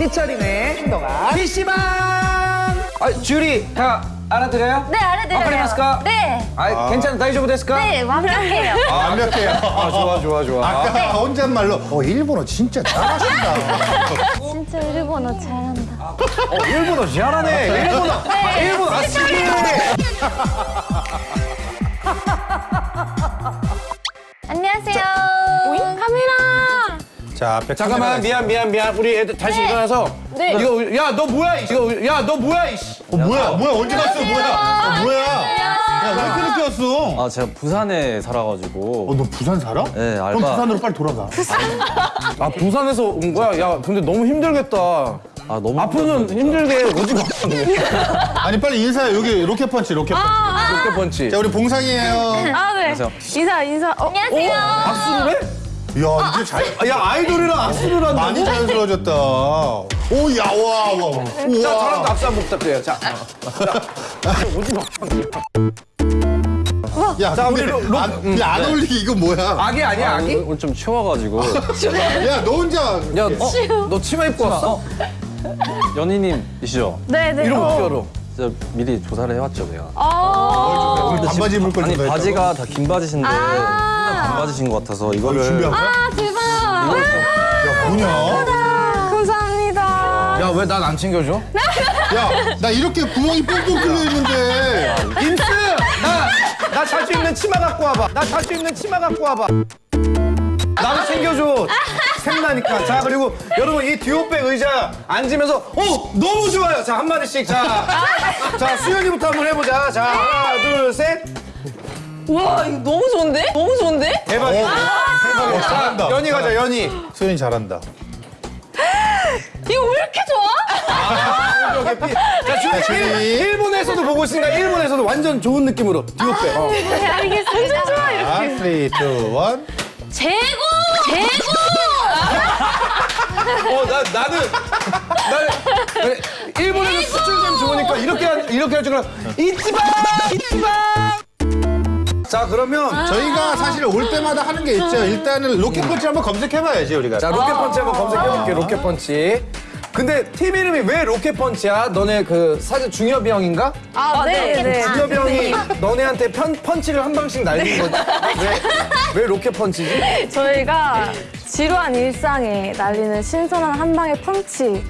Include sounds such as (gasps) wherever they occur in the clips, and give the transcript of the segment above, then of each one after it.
삐처리네 행동아 PC방 아 주리 다 알아들어요? 네, 알아들어요. 와카리마스까? 네. 아 괜찮아 다이조부 데스까? 네, 완벽해요. 아, 완벽해요. 아 좋아 좋아 좋아 아까 혼잣말로 어 일본어 진짜 잘하신다. 진짜 일본어 잘한다. 어, 일본어 잘하네 일본어 네. 일본어 아시기 자, 앞에 잠깐만 미안 미안 미안 우리 애들 다시 일어나서 네. 이거 야 너 뭐야 이거 야 너 뭐야 이씨. 어, 뭐야, 뭐야, 언제 갔어, 뭐야? 어, 뭐야? 야, 왜 이렇게 늦게 왔어? 아 제가 부산에 살아가지고 어, 너 부산 살아? 네, 그럼 알바. 부산으로 빨리 돌아가. 아 부산에서 온 거야 야 근데 너무 힘들겠다 아 너무 앞으로는 힘들게 오지 마 (laughs) 아니, 빨리 인사해. 여기 로켓펀치, 로켓펀치. 로켓펀치 자, 우리 봉상이에요. 아, 네. 안녕하세요. 인사, 인사. 어, 안녕하세요. 박수를 해? 이야, 이제 잘, 아, 야 아이돌이랑 악수를 한다고? 많이 자연스러워졌다. 오, 야, 와, 와. 와. 자 잘한다 악수 한번 부탁드려요 자 오지 마 야, 자, 근데 우리 로- 로- 안, 야, 안 어울리게 이거 뭐야? 악이 아니야 아, 악이? 오늘, 좀 추워가지고 (laughs) 야, 너 혼자. 야, 어? 너 치마 입고 왔어? 연희님이시죠? 네, 네. 이러면 어. 어떻게 알아? 진짜 미리 조사를 해왔죠 제가. 아, 오늘 반바지 입을 걸 아니? 바지가 다 긴 바지신데 혼 자반 바지신 것 같아서 이거를 준비한 거야? 아, 대박. 야, 뭐냐? 감사합니다. 야 왜 난 안 챙겨줘? (laughs) 야, 나 이렇게 구멍이 뻥뻥 뚫려 있는데. 임스! 나! 나 자주 입는 치마 갖고 와봐 나 자주 입는 치마 갖고 와봐 나도 챙겨줘 샘나니까 자 그리고 여러분 이 듀오백 의자 앉으면서 어 너무 좋아요 자 한마디씩 자, 자 수현이부터 한번 해보자 자 하나 둘 셋 와, 이거 너무 좋은데? 너무 좋은데? 대박이야 어, 잘한다. 자 연희 가자 연희 수현이 잘한다. 이거 왜 이렇게 좋아? 자 준비 준비. 일본에서도 보고 있으니까 일본에서도 완전 좋은 느낌으로 듀오백 어. 네, 알겠습니다. 완전 좋아, 이렇게. 아, 3, 2, 1. 최고! 최고! 어, 나, 나는, 나는, 일본에서 수출점 좋으니까 이렇게, 하- 이렇게 할 줄 알아. 이치바! 이치바! 자, 그러면. 저희가 사실 올 때마다 하는 게 있죠. 일단은 로켓펀치 한번 검색해봐야지, 우리가. 자, 로켓펀치 한번 검색해볼게, 로켓펀치. 근데 팀 이름이 왜 로켓펀치야? 너네 그 사실 중엽이 형인가? 아, 네, 네. 중엽이 형이 너네한테 편, 펀치를 한 방씩 날린 거지. 왜, 왜 로켓펀치지? 저희가 지루한 일상에 날리는 신선한 한 방의 펀치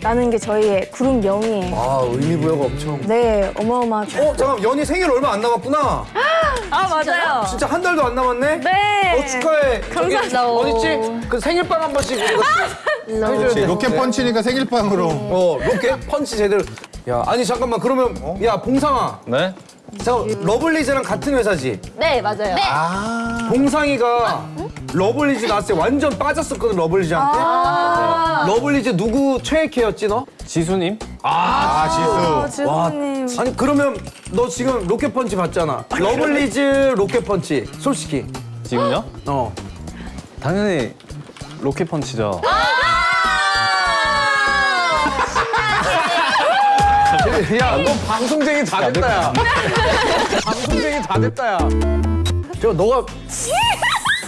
라는 게 저희의 그룹 명이에요. 아, 의미부여가 엄청. 네, 어마어마하죠. 어, 잠깐, 연희 생일 얼마 안 남았구나. (gasps) 아, 맞아요. 진짜 한 달도 안 남았네? 네. 어, 축하해. 감사합니다. 어딨지? 그 생일빵 한 번씩 우리가 해줘야 그렇지, 돼. 로켓 펀치니까 생일빵으로. 어, 로켓 펀치 제대로. 야, 아니 잠깐만. 그러면 야, 봉상아. 네? 저 러블리즈랑 같은 회사지. 네, 맞아요. 네. 봉상이가 러블리즈 나왔을 때 완전 빠졌었거든, 러블리즈한테. 러블리즈 누구 최애캐였지, 너? 지수님? 아, 지수. 지수님. 아니, 그러면 너 지금 로켓 펀치 봤잖아. 러블리즈 로켓 펀치. 솔직히. 지금요? 어. 당연히 로켓 펀치죠. 야, 너 방송쟁이 다 됐다, 야. 방송쟁이 다 됐다, 야. 저, 너가,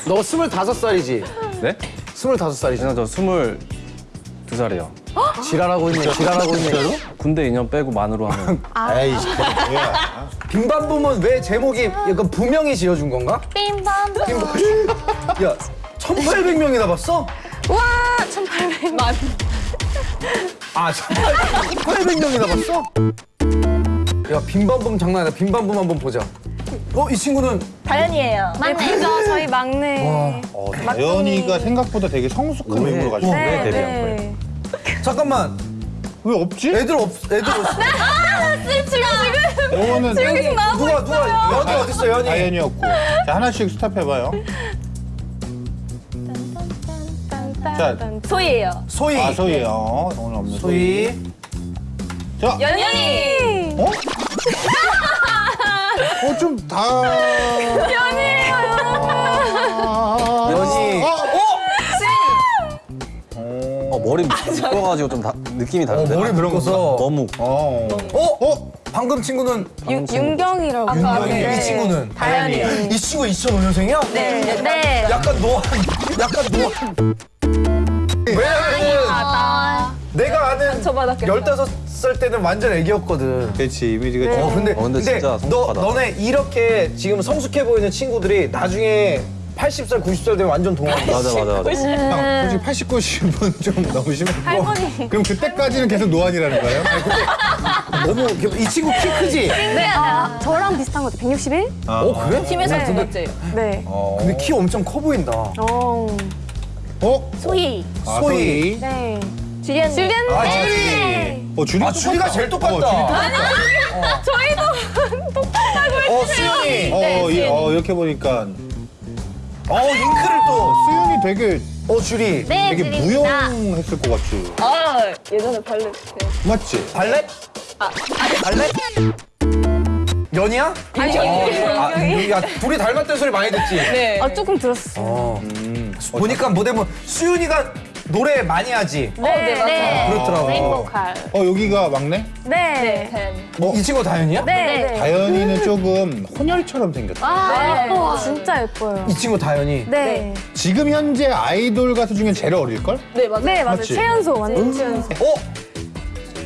너가 스물다섯 살이지? 네? 스물다섯 살이지? 그냥 저 스물 두 살이요. 지랄하고 있네, 지랄하고 있네. 군대 2년 빼고 만으로 하면 에이, 그게 뭐야. 빈밤붐은 왜 제목이 약간 부명이 지어준 건가? 빔밤. 야, 1,800명이나 봤어? 와, 1,800만. 아, 1,800명이나 봤어? 야, 빈밤붐 장난 아니다. 빈밤붐 한번 보자. 어, 이 친구는 다현이에요. 네, 그죠, 저희 막내. 어, 다현이가 생각보다 되게 성숙한 외모를 가지고 왜 있네. 데뷔한 네. 거예요? 잠깐만. 왜 없지? 애들 없, 애들 없어. 영어는 지금 나오고 누가, 누가, 연이 어딨어, 연이? 다현이었고. 자, 하나씩 스탑해봐요. 자, 소희예요. 소희. 아, 소희요. 오늘 없는 소희. 자, 연연이. 어? 어, 좀 다. 연이에요. 연이. 어? 어, 머리 묶어가지고 좀 다, 느낌이 다른데? 머리 묶어서. 너무 어. 어? 어? 방금 친구는 윤- 윤경이라고. 윤경이. 네. 이 친구는? 다현이요. 이 친구 2005년생이야? 네. 네. 약간 노안, 약간 노안. 아, 내가 상처 받았겠다. 열다섯 살 때는 완전 애기였거든. 그렇지 이미지가 네. 좀. 어 근데 어, 근데 진짜 너 성숙하다. 너네 이렇게 지금 성숙해 보이는 친구들이 나중에 80살 90살 되면 완전 동안이야. 맞아 맞아 맞아. 형, 솔직히 80, 90은 좀 너무 심해. 할머니. 그럼 그때까지는 계속 노안이라는 거예요? 너무 이 친구 키 크지? 네, 아, 저랑 비슷한 것 같아요. 161? 어 그래? 팀에서 네. 두 번째요. 네. 근데 키 엄청 커 보인다. 어. 어? 소희. 아, 소희. 네. 지리언니. 줄리안 아 네. 주리. 어, 줄이 아 주리가 제일 똑같다. 어, 줄이 저희도 (laughs) 똑같다고 어 수연이. 어, 이, 어, 이렇게 보니까 어 링크를 또. 수윤이 되게 어 주리. 네, 되게 지리입니다. 무용했을 것 같지. 아, 예전에 발레. 맞지? 발렛? 발렛? 연이야? 아니, 아, 야 둘이 닮았다는 소리 많이 듣지? 네. 아, 조금 들었어. 어. 보니까 무대 뭐 수윤이가 노래 많이 하지. 어, 네, 맞아요. 그렇더라고. 메인보컬. 어, 여기가 막내? 네. 팬. 어, 이 친구 다현이야? 네. 네. 다현이는 조금 혼혈처럼 생겼다. 아, 예뻐. 진짜 예뻐요. 이 친구 다현이. 네. 지금 현재 아이돌 가수 중에 제일 어릴걸? 네, 맞아요. 네, 맞아요. 맞지? 최연소, 완전 최연소. 어?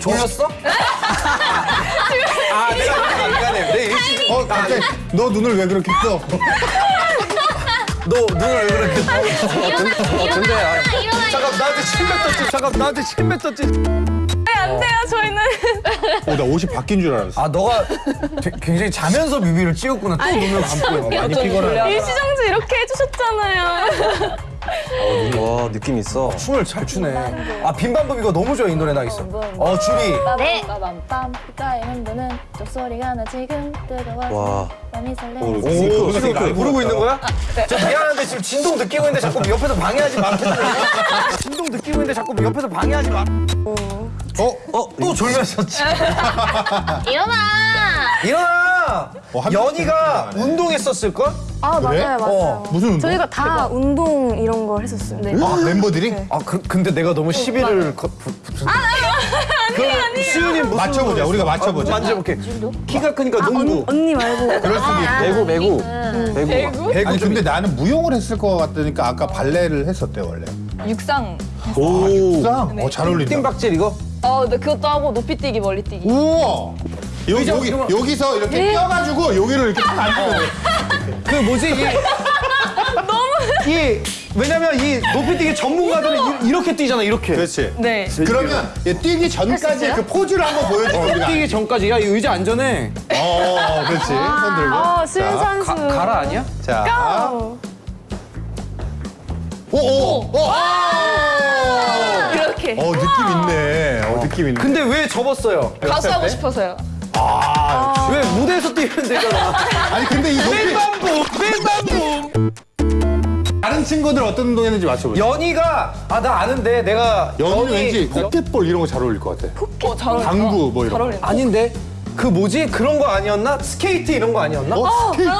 졸렸어? (laughs) 아, 내가 미안해. 내 일찍. 어, 갑자기 너 눈을 왜 그렇게 떠? (laughs) 너 눈을 왜 그렇게 떠? 어, 근데 아, 잠깐 나한테 침 뱉었지. 잠깐 나한테 침 뱉었지. 네, 안 돼요, 저희는. 어, 나 옷이 바뀐 줄 알았어. 아 너가 되- 굉장히 자면서 뮤비를 찍었구나. 또 눈을 감고. 많이 피곤하네. 일시정지 이렇게 해주셨잖아요. 와 느낌 있어. 춤을 잘 추네. 아 빈밤범 이거 너무 좋아 이 노래 나 있어. 어 주리. 네. 빰빰빰 빛깔의 흔드는 쪽소리가 나 지금 뜨거워 와. 많이 오, 설레는 오, 오, 지금 그, 부르고 있는 거야? 저 미안한데 지금 진동 느끼고 있는데 자꾸 옆에서 방해하지 마. 진동 느끼고 있는데 자꾸 옆에서 방해하지 마. 어? 어? 또 졸렸었지. 일어나 일어나. 어, 한 연희가. 운동했었을 걸? 아, 그래? 맞아요, 맞아요. 어, 무슨 운동? 저희가 다 운동 이런 걸 했었어요. 네. 아, 멤버들이? 아 그, 근데 내가 너무 시비를 거, 부, 붙은. 아니 아니. 수윤이 무슨 맞춰보자, 우리가 맞춰보자. 아, 만져볼게. 키가 크니까 농구. 언니 말고. (laughs) 그럴 수도 있고. 매구 매구. 매구. 배구 아니 좀 근데 나는 무용을 했을 것 같으니까 아까 발레를 했었대 원래. 육상. 오. 짱. 어, 잘 어울린다. 띵박질 이거? 어, 근데 그것도 하고 높이 뛰기, 멀리 뛰기. 우와. 여기, 의자 여기, 이러면- 여기서 이렇게 껴가지고 여기를 이렇게 탁 앉으면 돼. 그 뭐지 이 (laughs) 너무 이 왜냐면 이 높이뛰기 전문가들은 이, 렇게 뛰잖아 이렇게. 그렇지. 네. 그러면 얘 뛰기 전까지 그 포즈를 한번 보여줘. 우리가. 뛰기 전까지 야이 의자 안전해. 어, 그렇지. 손 들고. 아, 신선수. 가, 가라 아니야? 자. 고! 오, 오, 오. 아! 이렇게. 어, 느낌 있네. 어, 느낌 있네. 근데 왜 접었어요? 가수 하고 때? 싶어서요. 아, 왜 무대에서 뛰면 되잖아. (laughs) 아니 근데 이 높이 빔밤붐 빔밤붐. 다른 친구들 어떤 운동했는지 맞춰보자. 연희가 아 나 아는데 내가 연희는 연희- 왠지 포켓볼 이런 거 잘 어울릴 것 같아. 어, 잘 어울린다. 당구 뭐 이런 잘 거. 아닌데 그 뭐지 그런 거 아니었나? 스케이트 이런 거 아니었나? 어, 스케이트?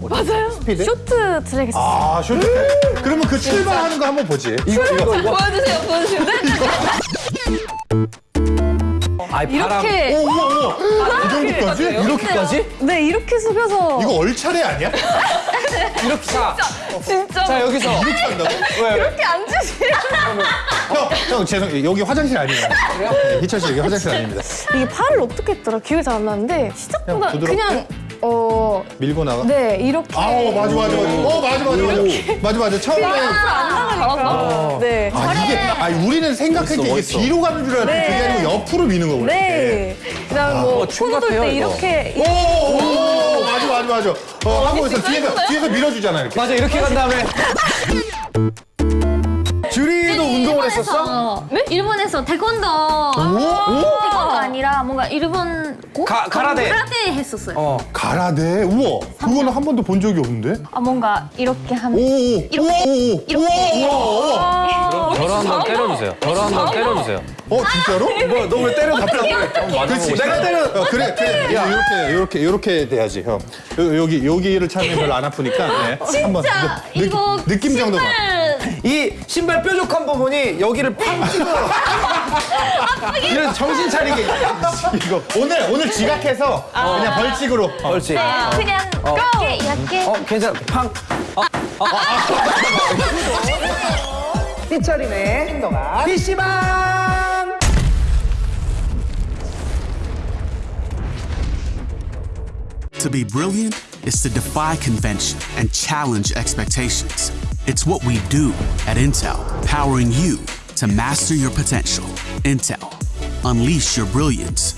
맞아요. 스피드? 쇼트 트랙 했었어요. 아, 쇼트. 그러면 그 출발하는 거 한번 보지. 이거 이거 이거. 보여주세요, 보여주세요. (laughs) (laughs) 바람. 이렇게. 오, 우와, 우와. 이 정도까지? 이렇게까지? 네, 이렇게 숙여서. 이거 얼차례 아니야? (laughs) 이렇게 자. 진짜. 자 여기서 이렇게 한다고? 왜? 이렇게 앉으세요. 형, 형, 죄송, 여기 화장실 아니에요. 네, 희철 씨, 여기 화장실 아닙니다. 이게 팔을 어떻게 했더라? 기억이 잘 안 나는데 시작보다 그냥? 그냥 어, 밀고 나가. 네, 이렇게 아, 어, 맞아, 맞아, 맞아. 어, 맞아, 맞아, 맞아. 맞아, 맞아. 처음에. 잘한다. 네. 아, 이게, 아니, 우리는 생각할 때 이게. 뒤로 가는 줄 알았는데 네. 그게 아니고 옆으로 미는 거구나. 네. 그다음 뭐 어, 같아요, 돌때. 이렇게 오, 오, 오, 맞아, 맞아, 맞아. 어, 하고 있어. 뒤에서, 뒤에서 밀어주잖아, 이렇게. 맞아 이렇게 간 다음에 (laughs) 했었어? 네? 일본에서 태권도 태권도 아니라 뭔가 일본 고? 가- 가라데. 가라데 했었어요 어. 가라데? 우와. 그거는 한 번도 본 적이 없는데? 아 뭔가 이렇게 오, 하면 오, 이렇게. 이렇게. 우와, 우와, 우와. 저를 한번 때려주세요. 저를 한번 때려주세요. 어, 진짜로? 뭐너왜 때려 갑자기? 그렇지. 내가 때려. 어, 그래, 그래. 야, 이렇게, 이렇게, 이렇게 돼야지, 형. 요, 여기, 여기를 차면 별로 안 아프니까. 네. 한번 진짜 느- 이거 느낌 정도만. 이 신발 뾰족한 부분이 여기를 팡 찍어 이래서 정신 차리게. 이거 오늘 오늘 지각해서 아. 그냥 벌칙으로. 어, 벌칙. 네, 어. 그냥 어. 얇게 얇게. 어 괜찮아. 팡. 어. 어. 어. 삐처리네 행동아. PC방! To be brilliant is to defy convention and challenge expectations. It's what we do at Intel, powering you to master your potential. Intel, unleash your brilliance.